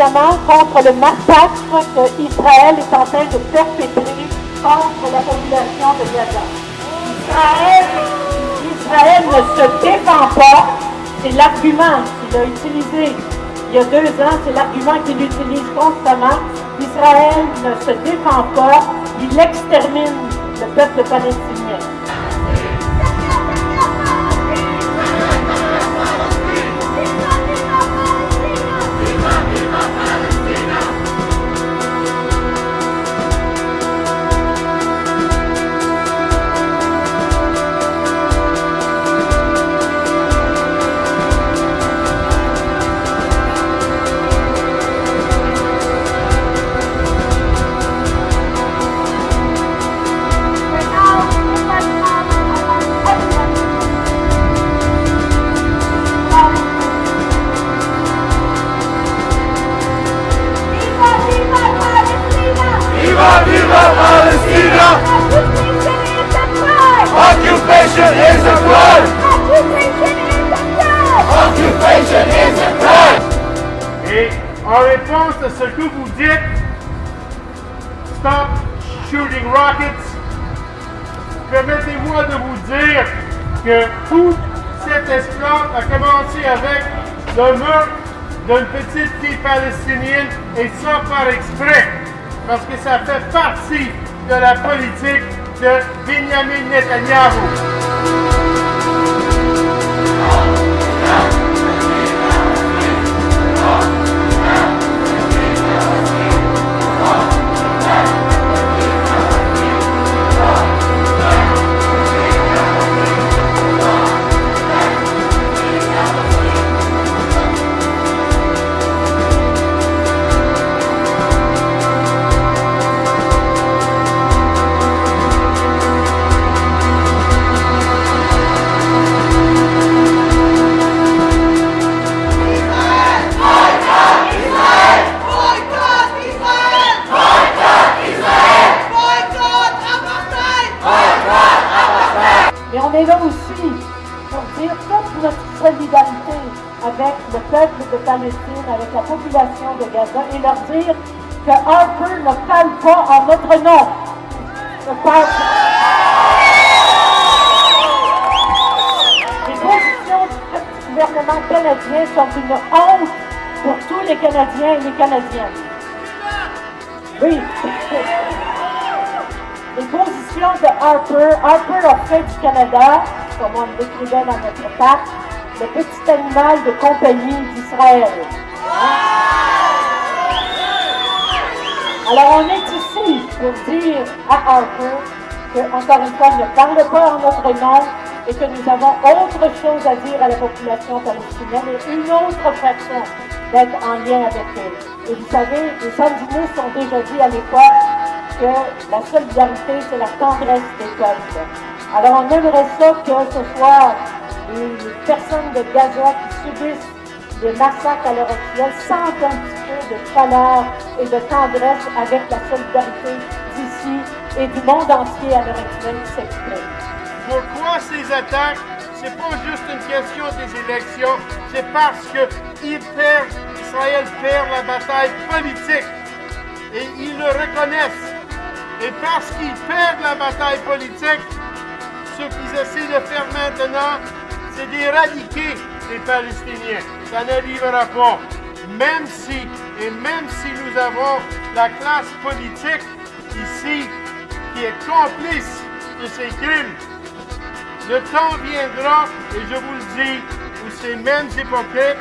contre le massacre qu'Israël est en train de perpétrer contre la population de Gaza. Israël, Israël ne se défend pas, c'est l'argument qu'il a utilisé il y a deux ans, c'est l'argument qu'il utilise constamment. Israël ne se défend pas, il extermine le peuple palestinien. Occupation is a crime! Occupation is a crime! Et en réponse à ce que vous dites, stop shooting rockets, permettez-moi de vous dire que tout cet esclave a commencé avec le meurtre d'une petite fille palestinienne et ça par exprès, parce que ça fait partie de la politique de Benjamin Netanyahu. out. Est là aussi pour dire toute notre solidarité avec le peuple de Palestine, avec la population de Gaza et leur dire que Harper ne parle pas en notre nom. Les positions du gouvernement canadien sont une honte pour tous les Canadiens et les Canadiennes. Oui. de Harper, Harper a fait du Canada, comme on l'écrivait dans notre carte, le petit animal de compagnie d'Israël. Alors on est ici pour dire à Harper que, encore une fois, il ne parle pas en notre nom et que nous avons autre chose à dire à la population palestinienne et une autre façon d'être en lien avec eux. Et vous savez, les sandinistes ont déjà dit à l'époque que la solidarité, c'est la tendresse des peuples. Alors on aimerait ça que ce soit les personnes de Gaza qui subissent des massacres à l'heure actuelle sentent un petit peu de chaleur et de tendresse avec la solidarité d'ici et du monde entier à l'heure actuelle qui s'exprime. Pourquoi ces attaques? C'est pas juste une question des élections, c'est parce que perdent, Israël perd la bataille politique et ils le reconnaissent. Et parce qu'ils perdent la bataille politique, ce qu'ils essaient de faire maintenant, c'est d'éradiquer les Palestiniens. Ça n'arrivera pas. Même si, et même si nous avons la classe politique ici qui est complice de ces crimes, le temps viendra, et je vous le dis, où ces mêmes hypocrites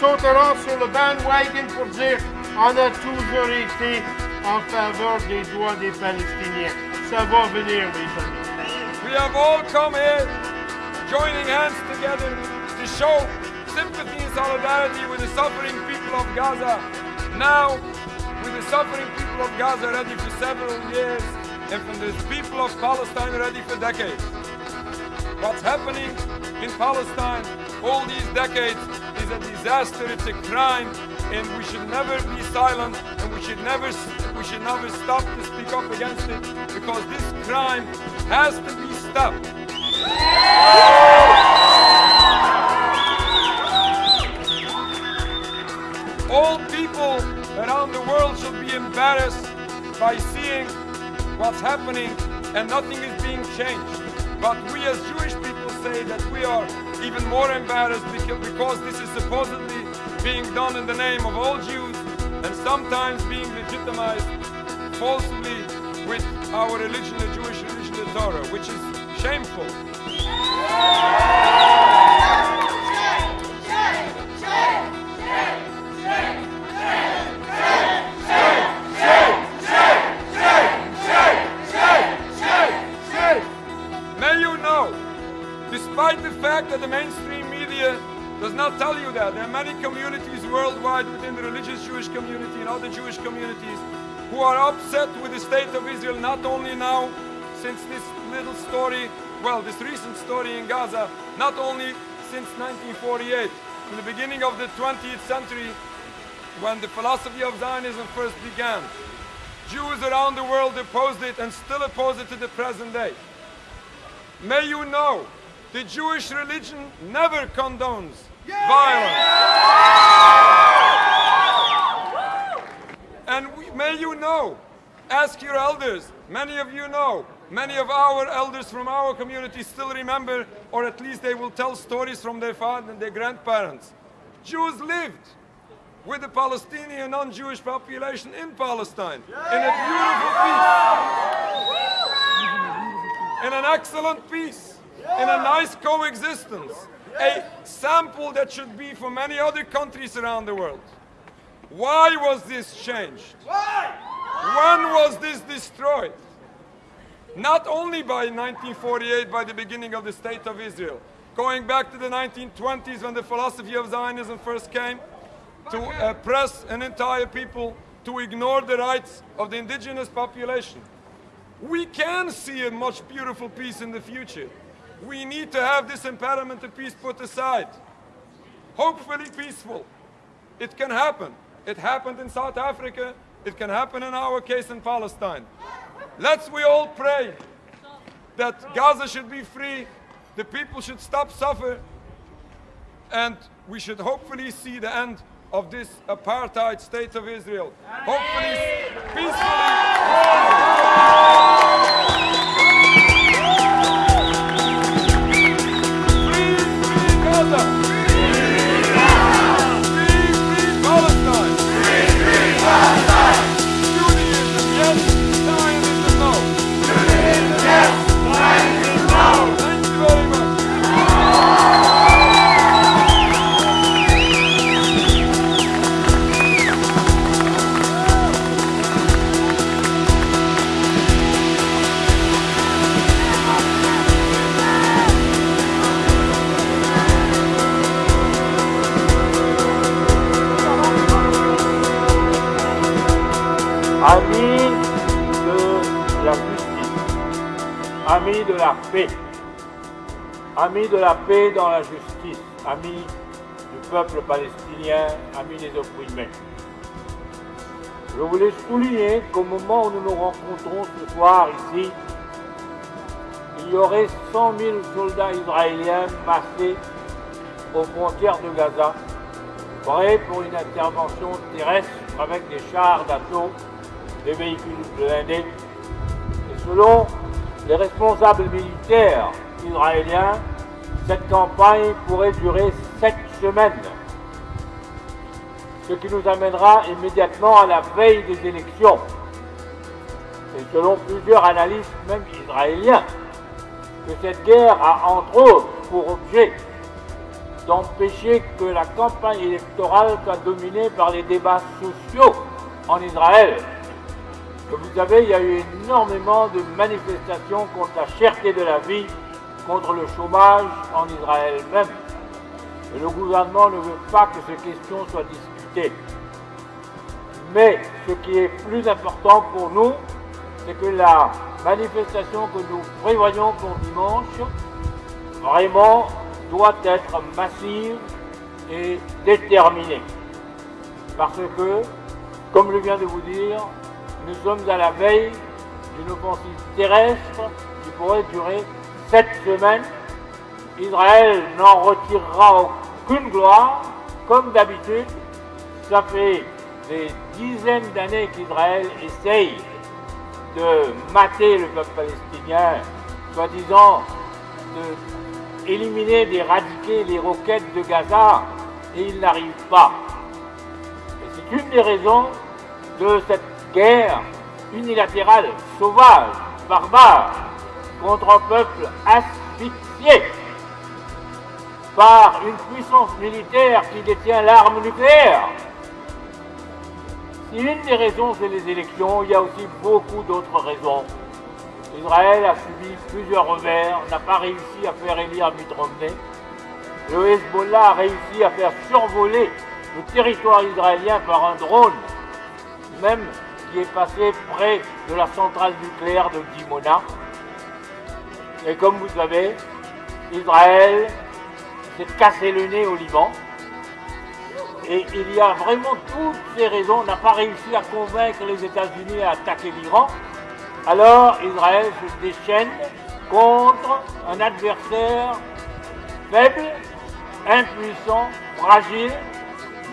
sauteront sur le bandwagon pour dire on a toujours été en faveur des droits des Palestiniens. Ça va venir, mes amis. We have all come here joining hands together to show sympathy and solidarity with the suffering people of Gaza. Now, with the suffering people of Gaza ready for several years, and from the people of Palestine ready for decades. What's happening in Palestine all these decades is a disaster, it's a crime, and we should never be silent and we should never we should never stop to speak up against it because this crime has to be stopped. All people around the world should be embarrassed by seeing what's happening and nothing is being changed. But we as Jewish people say that we are even more embarrassed because, this is supposedly being done in the name of all Jews and sometimes being legitimized falsely with our religion, the Jewish religion, the Torah, which is shameful. Not tell you that, there are many communities worldwide within the religious Jewish community and other Jewish communities who are upset with the state of Israel, not only now, since this little story, well, this recent story in Gaza, not only since 1948, in the beginning of the 20th century, when the philosophy of Zionism first began. Jews around the world opposed it and still oppose it to the present day. May you know, the Jewish religion never condones violence. And we, may you know, ask your elders, many of you know, many of our elders from our community still remember, or at least they will tell stories from their father and their grandparents. Jews lived with the Palestinian non-Jewish population in Palestine in a beautiful peace, in an excellent peace, in a nice coexistence, a sample that should be for many other countries around the world. Why was this changed? Why? When was this destroyed? Not only by 1948, by the beginning of the State of Israel, going back to the 1920s when the philosophy of Zionism first came, to oppress an entire people, to ignore the rights of the indigenous population. We can see a much beautiful peace in the future. We need to have this impediment to peace put aside. Hopefully peaceful. It can happen. It happened in South Africa. It can happen in our case in Palestine. Let's we all pray that Gaza should be free, the people should stop suffering, and we should hopefully see the end of this apartheid state of Israel. Hopefully peacefully. Amis de la paix, amis de la paix dans la justice, amis du peuple palestinien, amis des opprimés. Je voulais souligner qu'au moment où nous nous rencontrons ce soir ici, il y aurait 100 000 soldats israéliens massés aux frontières de Gaza, prêts pour une intervention terrestre avec des chars d'assaut, des véhicules blindés. Et selon les responsables militaires israéliens, cette campagne pourrait durer sept semaines, ce qui nous amènera immédiatement à la veille des élections. Et selon plusieurs analystes, même israéliens, que cette guerre a entre autres pour objet d'empêcher que la campagne électorale soit dominée par les débats sociaux en Israël. Comme vous savez, il y a eu énormément de manifestations contre la cherté de la vie, contre le chômage en Israël même. Et le gouvernement ne veut pas que ces questions soient discutées. Mais ce qui est plus important pour nous, c'est que la manifestation que nous prévoyons pour dimanche, vraiment doit être massive et déterminée. Parce que, comme je viens de vous dire, nous sommes à la veille d'une offensive terrestre qui pourrait durer sept semaines. Israël n'en retirera aucune gloire, comme d'habitude, ça fait des dizaines d'années qu'Israël essaye de mater le peuple palestinien, soi-disant de éliminer, d'éradiquer les roquettes de Gaza, et il n'arrive pas. Et c'est une des raisons de cette guerre unilatérale, sauvage, barbare, contre un peuple asphyxié par une puissance militaire qui détient l'arme nucléaire. Si une des raisons c'est les élections, il y a aussi beaucoup d'autres raisons. Israël a subi plusieurs revers, n'a pas réussi à faire élire Mitt. Le Hezbollah a réussi à faire survoler le territoire israélien par un drone, même qui est passé près de la centrale nucléaire de Dimona. Et comme vous savez, Israël s'est cassé le nez au Liban. Et il y a vraiment toutes ces raisons. On n'a pas réussi à convaincre les États-Unis à attaquer l'Iran. Alors Israël se déchaîne contre un adversaire faible, impuissant, fragile,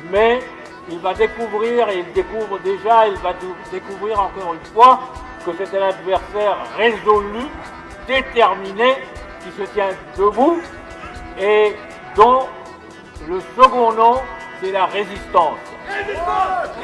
mais il va découvrir, et il découvre déjà, il va découvrir encore une fois que c'est un adversaire résolu, déterminé, qui se tient debout et dont le second nom, c'est la résistance. Résistance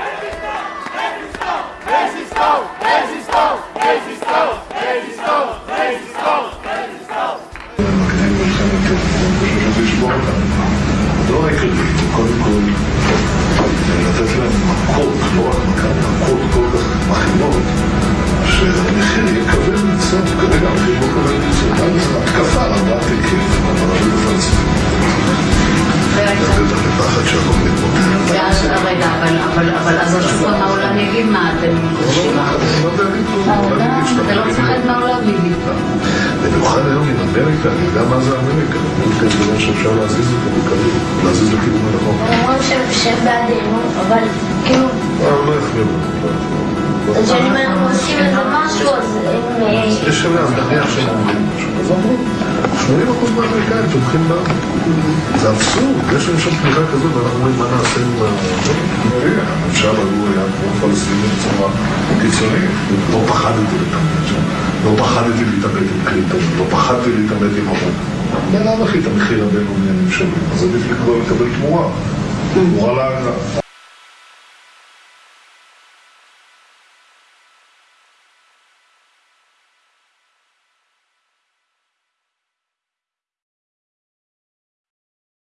ביבי. במיוחד היום עם אמריקה, אני יודע מה זה אמריקה, אמריקה זה דבר שאפשר להזיז אותו בקלות, להזיז לכיוון הנכון. הם אומרים שהם- בעדנו, אבל כאילו, אבל לא יחמירו. אז שאם אנחנו עושים איזה משהו, אז הם... אה, יש אז נניח שהם אומרים משהו. אז אמרו, 80% מהאמריקאים תומכים בה. זה אבסורד, יש להם שם תמיכה כזאת, ואנחנו אומרים מה נעשה עם ה... הממשל ההוא פלסטיני בצורה קיצונית. לא פחדתי להתעמת שם. לא פחדתי להתעמת עם קלינטון, לא פחדתי להתעמת עם אבו. בלאו הכי את המחיר הבינלאומי אני משלם, אז עדיף לקבל תמורה. תמורה להגנה.